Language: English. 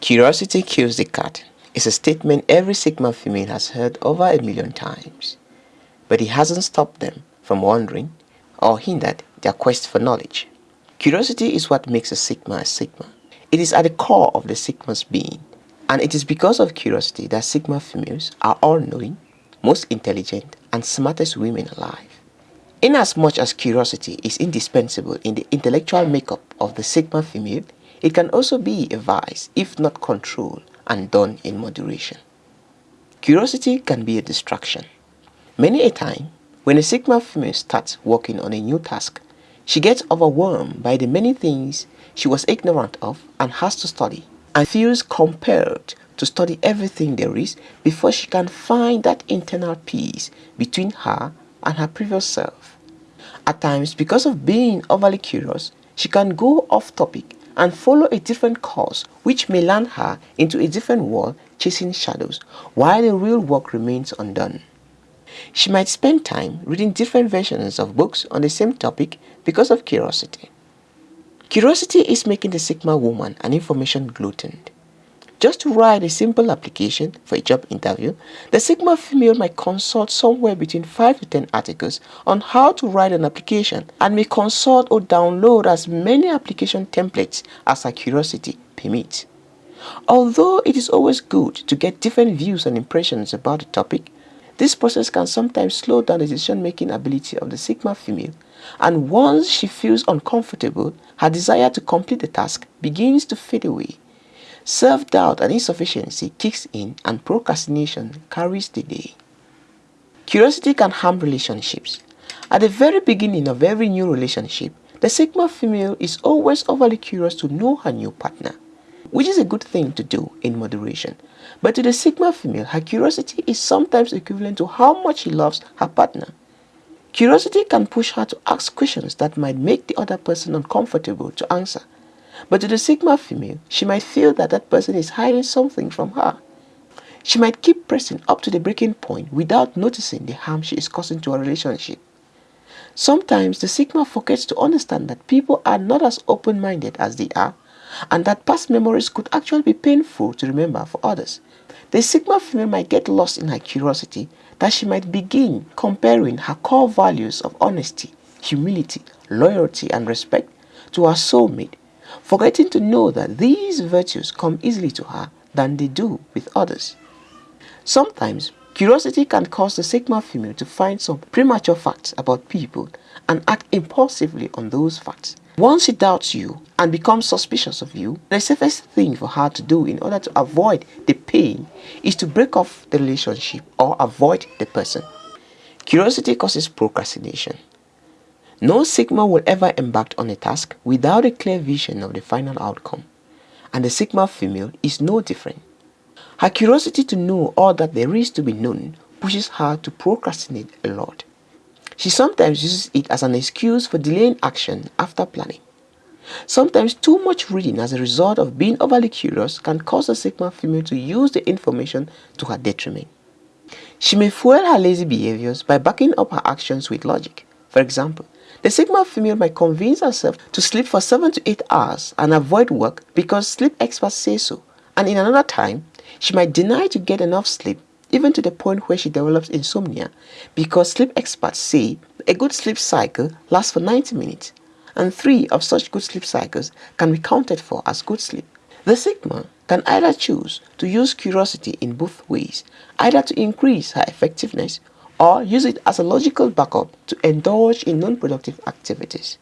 Curiosity kills the cat is a statement every Sigma female has heard over a million times, but it hasn't stopped them from wondering or hindered their quest for knowledge. Curiosity is what makes a Sigma a Sigma. It is at the core of the Sigma's being, and it is because of curiosity that Sigma females are all-knowing, most intelligent, and smartest women alive. Inasmuch as curiosity is indispensable in the intellectual makeup of the Sigma female, it can also be a vice if not controlled and done in moderation. Curiosity can be a distraction. Many a time, when a Sigma female starts working on a new task, she gets overwhelmed by the many things she was ignorant of and has to study, and feels compelled to study everything there is before she can find that internal peace between her and her previous self. At times, because of being overly curious, she can go off topic and follow a different course which may land her into a different world chasing shadows while the real work remains undone. She might spend time reading different versions of books on the same topic because of curiosity. Curiosity is making the Sigma woman an information glutton. Just to write a simple application for a job interview, the Sigma female might consult somewhere between 5 to 10 articles on how to write an application and may consult or download as many application templates as her curiosity permits. Although it is always good to get different views and impressions about a topic, this process can sometimes slow down the decision-making ability of the Sigma female, and once she feels uncomfortable, her desire to complete the task begins to fade away. Self-doubt and insufficiency kicks in and procrastination carries the day. Curiosity can harm relationships. At the very beginning of every new relationship, the Sigma female is always overly curious to know her new partner, which is a good thing to do in moderation. But to the Sigma female, her curiosity is sometimes equivalent to how much she loves her partner. Curiosity can push her to ask questions that might make the other person uncomfortable to answer but to the Sigma female, she might feel that that person is hiding something from her. She might keep pressing up to the breaking point without noticing the harm she is causing to a relationship. Sometimes the Sigma forgets to understand that people are not as open-minded as they are and that past memories could actually be painful to remember for others. The Sigma female might get lost in her curiosity that she might begin comparing her core values of honesty, humility, loyalty and respect to her soulmate forgetting to know that these virtues come easily to her than they do with others. Sometimes, curiosity can cause the Sigma female to find some premature facts about people and act impulsively on those facts. Once she doubts you and becomes suspicious of you, the safest thing for her to do in order to avoid the pain is to break off the relationship or avoid the person. Curiosity causes procrastination. No Sigma will ever embark on a task without a clear vision of the final outcome, and the Sigma female is no different. Her curiosity to know all that there is to be known pushes her to procrastinate a lot. She sometimes uses it as an excuse for delaying action after planning. Sometimes too much reading as a result of being overly curious can cause a Sigma female to use the information to her detriment. She may fuel her lazy behaviors by backing up her actions with logic. For example, the Sigma female might convince herself to sleep for 7 to 8 hours and avoid work because sleep experts say so. And in another time, she might deny to get enough sleep even to the point where she develops insomnia because sleep experts say a good sleep cycle lasts for 90 minutes and three of such good sleep cycles can be counted for as good sleep. The Sigma can either choose to use curiosity in both ways, either to increase her effectiveness or use it as a logical backup to indulge in non-productive activities.